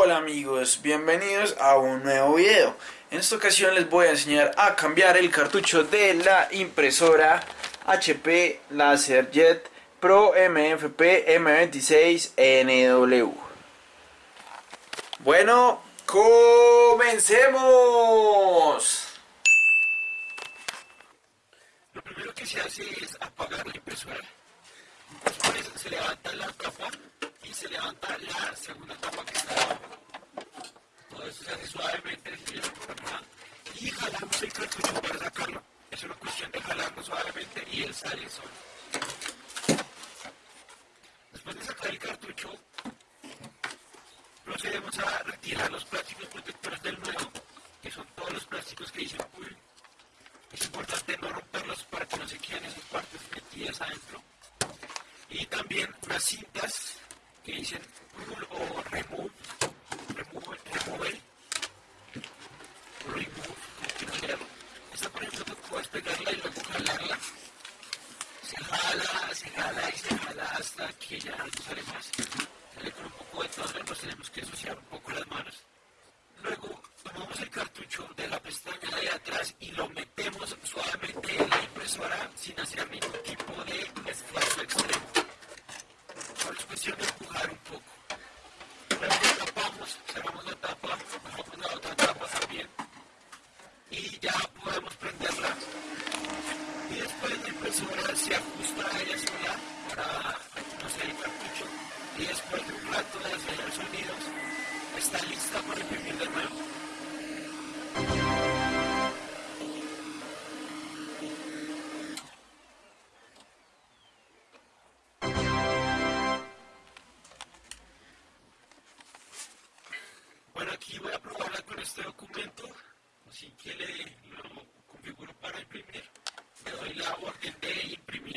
Hola amigos, bienvenidos a un nuevo video. En esta ocasión les voy a enseñar a cambiar el cartucho de la impresora HP LaserJet Pro MFP M26NW. Bueno, comencemos. Lo primero que se hace es apagar la impresora. Después se levanta la y se levanta la segunda tapa que está abajo. Todo eso se hace suavemente y para sacarlo. Es una cuestión de jalarlo suavemente y él sale solo. Después de sacar el cartucho, procedemos a retirar los plásticos protectores del nuevo, que son todos los plásticos que dicen pull. Es importante no romperlos para que no se queden esas partes metidas adentro. Y también unas cintas que dicen pull o que ya con un poco de todo, nos tenemos que ensuciar un poco las manos. Luego tomamos el cartucho de la pestaña de atrás y lo metemos suavemente en la impresora sin hacer ningún tipo de esfuerzo extremo. Solo es cuestión de empujar un poco. Luego tapamos, cerramos la tapa, bajamos la otra tapa también y ya podemos prenderla. Y después la impresora se ajusta a ella sola para no sé el cartucho y después de un rato de hacer los sonidos está lista para imprimir de nuevo. Bueno, aquí voy a probarla con este documento, así que le lo configuro para imprimir. Le doy la orden de imprimir.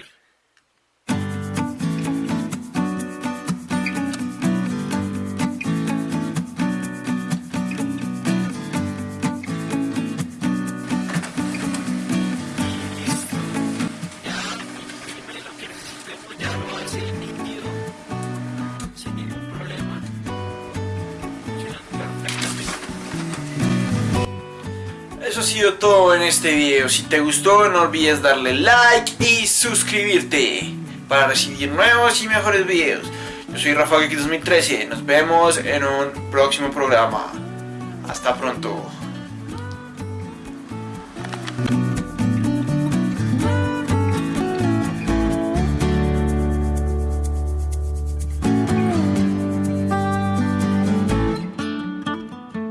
Eso ha sido todo en este video. Si te gustó no olvides darle like y suscribirte para recibir nuevos y mejores videos. Yo soy Rafa Geek 2013. Nos vemos en un próximo programa. Hasta pronto.